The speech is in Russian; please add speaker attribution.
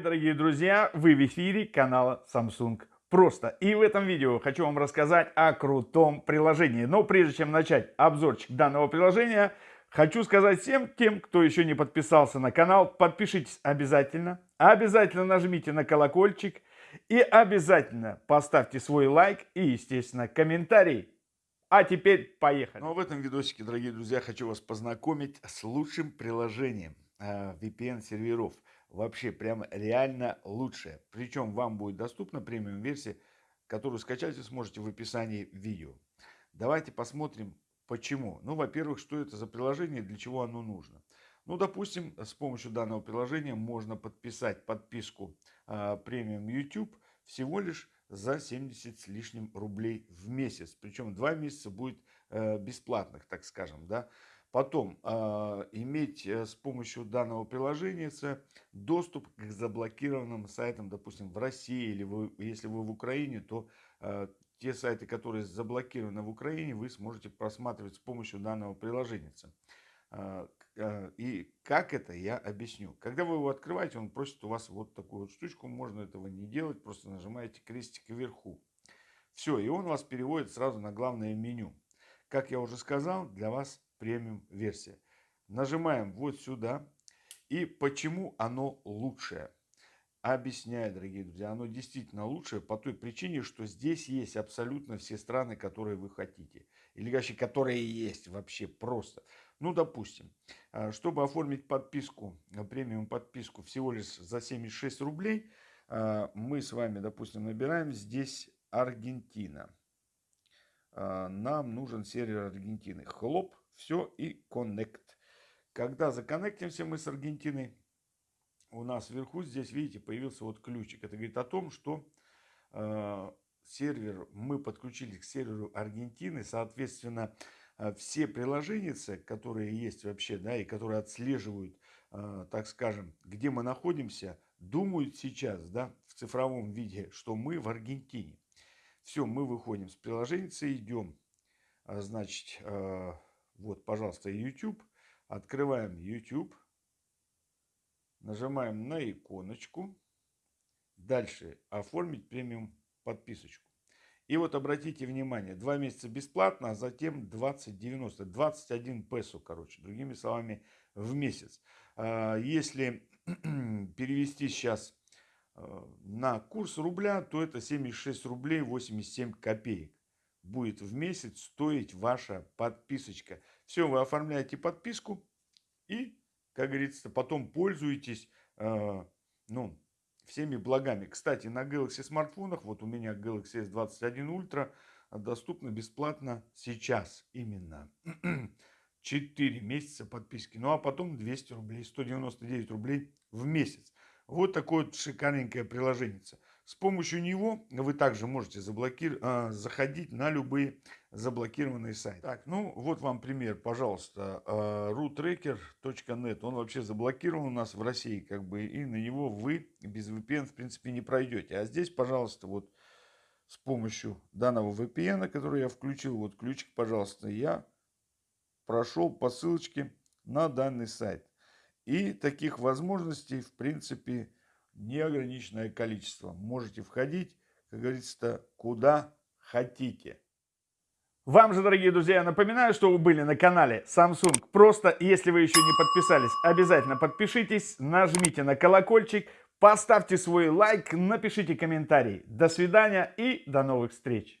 Speaker 1: дорогие друзья! Вы в эфире канала Samsung Просто. И в этом видео хочу вам рассказать о крутом приложении. Но прежде чем начать обзорчик данного приложения, хочу сказать всем тем, кто еще не подписался на канал, подпишитесь обязательно. Обязательно нажмите на колокольчик и обязательно поставьте свой лайк и, естественно, комментарий. А теперь поехали.
Speaker 2: Ну а в этом видосике, дорогие друзья, хочу вас познакомить с лучшим приложением VPN-серверов вообще прям реально лучшее. Причем вам будет доступна премиум версия, которую скачать вы сможете в описании видео. Давайте посмотрим почему. Ну, во-первых, что это за приложение, для чего оно нужно. Ну, допустим, с помощью данного приложения можно подписать подписку э, премиум YouTube всего лишь за 70 с лишним рублей в месяц. Причем два месяца будет э, бесплатных, так скажем, да. Потом э, иметь с помощью данного приложения доступ к заблокированным сайтам, допустим, в России или вы, если вы в Украине, то э, те сайты, которые заблокированы в Украине, вы сможете просматривать с помощью данного приложения. Э, э, и как это, я объясню. Когда вы его открываете, он просит у вас вот такую вот штучку. Можно этого не делать, просто нажимаете крестик вверху. Все, и он вас переводит сразу на главное меню. Как я уже сказал, для вас премиум версия. Нажимаем вот сюда. И почему оно лучшее? Объясняю, дорогие друзья, оно действительно лучшее по той причине, что здесь есть абсолютно все страны, которые вы хотите. Или вообще, которые есть вообще просто. Ну, допустим, а, чтобы оформить подписку, премиум подписку всего лишь за 76 рублей, а, мы с вами, допустим, набираем здесь Аргентина. А, нам нужен сервер Аргентины. Хлоп, все и connect. Когда законнектимся мы с Аргентиной, у нас вверху здесь, видите, появился вот ключик. Это говорит о том, что э, сервер, мы подключились к серверу Аргентины, соответственно, э, все приложения, которые есть вообще, да, и которые отслеживают, э, так скажем, где мы находимся, думают сейчас, да, в цифровом виде, что мы в Аргентине. Все, мы выходим с приложения, идем, а, значит, э, вот, пожалуйста, YouTube. Открываем YouTube. Нажимаем на иконочку. Дальше оформить премиум подписочку. И вот обратите внимание, два месяца бесплатно, а затем 20,90, 21 песо, короче, другими словами, в месяц. А, если перевести сейчас э, на курс рубля, то это 76 рублей 87 копеек будет в месяц стоить ваша подписочка. Все, вы оформляете подписку и, как говорится, потом пользуетесь э, ну, всеми благами. Кстати, на Galaxy смартфонах, вот у меня Galaxy S21 Ultra, доступно бесплатно сейчас именно. 4 месяца подписки. Ну а потом 200 рублей, 199 рублей в месяц. Вот такое вот шикарненькое приложение. С помощью него вы также можете заблокир... А, заходить на любые заблокированные сайты. Так, ну вот вам пример, пожалуйста, а, roottracker.net. Он вообще заблокирован у нас в России, как бы, и на него вы без VPN, в принципе, не пройдете. А здесь, пожалуйста, вот с помощью данного VPN, который я включил, вот ключик, пожалуйста, я прошел по ссылочке на данный сайт. И таких возможностей, в принципе, неограниченное количество. Можете входить, как говорится, куда хотите.
Speaker 1: Вам же, дорогие друзья, напоминаю, что вы были на канале Samsung. Просто, если вы еще не подписались, обязательно подпишитесь, нажмите на колокольчик, поставьте свой лайк, напишите комментарий. До свидания и до новых встреч.